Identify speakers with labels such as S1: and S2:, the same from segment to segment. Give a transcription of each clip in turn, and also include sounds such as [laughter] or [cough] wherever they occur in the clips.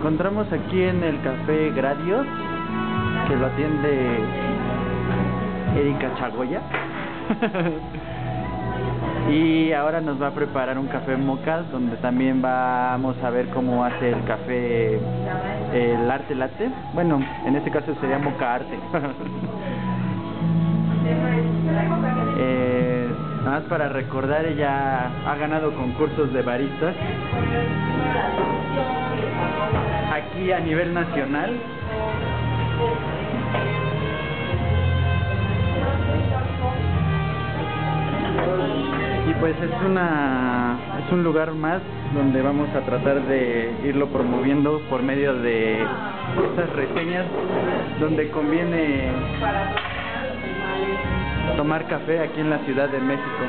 S1: encontramos aquí en el Café Gradios, que lo atiende Erika Chagoya. [laughs] y ahora nos va a preparar un café moca, donde también vamos a ver cómo hace el café, el arte latte. Bueno, en este caso sería moca arte. [laughs] eh, nada más para recordar, ella ha ganado concursos de baristas aquí a nivel nacional. Y pues es una es un lugar más donde vamos a tratar de irlo promoviendo por medio de estas reseñas donde conviene tomar café aquí en la Ciudad de México.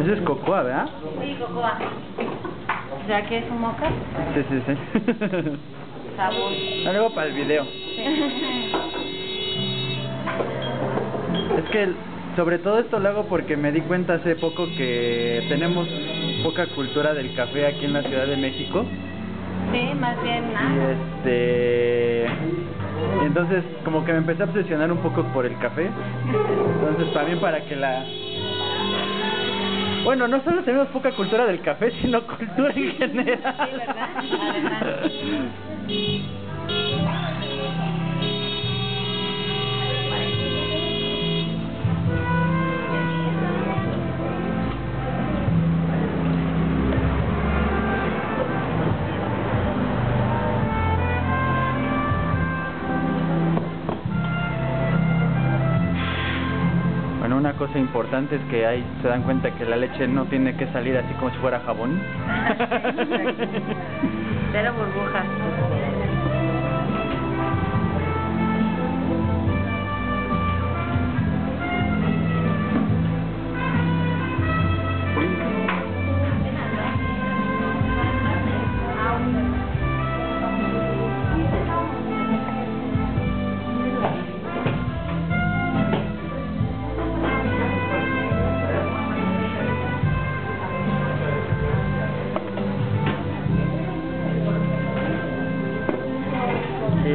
S1: Ese es cocoa, ¿verdad?
S2: Sí, cocoa. ¿Ya que es un moca?
S1: Sí, sí, sí. [laughs]
S2: Sabor.
S1: Para el video. Es que sobre todo esto lo hago porque me di cuenta hace poco que tenemos poca cultura del café aquí en la Ciudad de México.
S2: Sí, más bien
S1: Y
S2: nada.
S1: este y entonces como que me empecé a obsesionar un poco por el café. Entonces también para que la bueno, no solo tenemos poca cultura del café, sino cultura en general.
S2: Sí, ¿verdad? Además. [laughs]
S1: Bueno, una cosa importante es que ahí se dan cuenta que la leche no tiene que salir así como si fuera jabón. [laughs]
S2: Cero burbujas.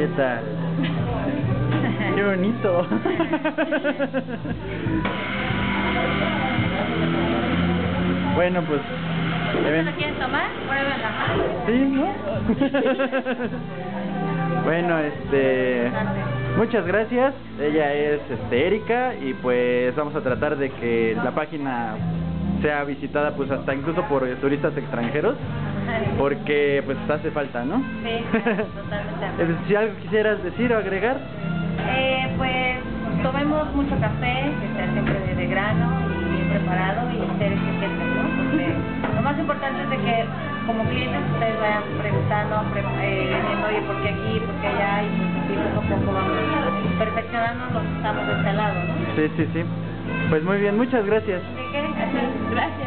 S1: ¿Qué [laughs] tal? Qué bonito. bueno, pues
S2: ¿Se
S1: ven-
S2: lo quieren tomar?
S1: Sí, ¿no? [laughs] bueno, este muchas gracias. Ella es este Erika y pues vamos a tratar de que la página sea visitada pues hasta incluso por turistas extranjeros porque pues hace falta, ¿no?
S2: Sí, [laughs] totalmente.
S1: Si algo quisieras decir o agregar.
S2: Eh, pues tomemos mucho café, que sea siempre de, grano y bien preparado y ser eficientes, ¿no? Porque lo más importante es de que como clientes ustedes vayan preguntando, pre- eh, diciendo, oye, ¿por qué aquí? ¿Por qué allá? Y pues poco a poco vamos perfeccionando los que estamos de este lado, ¿no?
S1: Sí, sí, sí. Pues muy bien, muchas gracias.
S2: Gracias.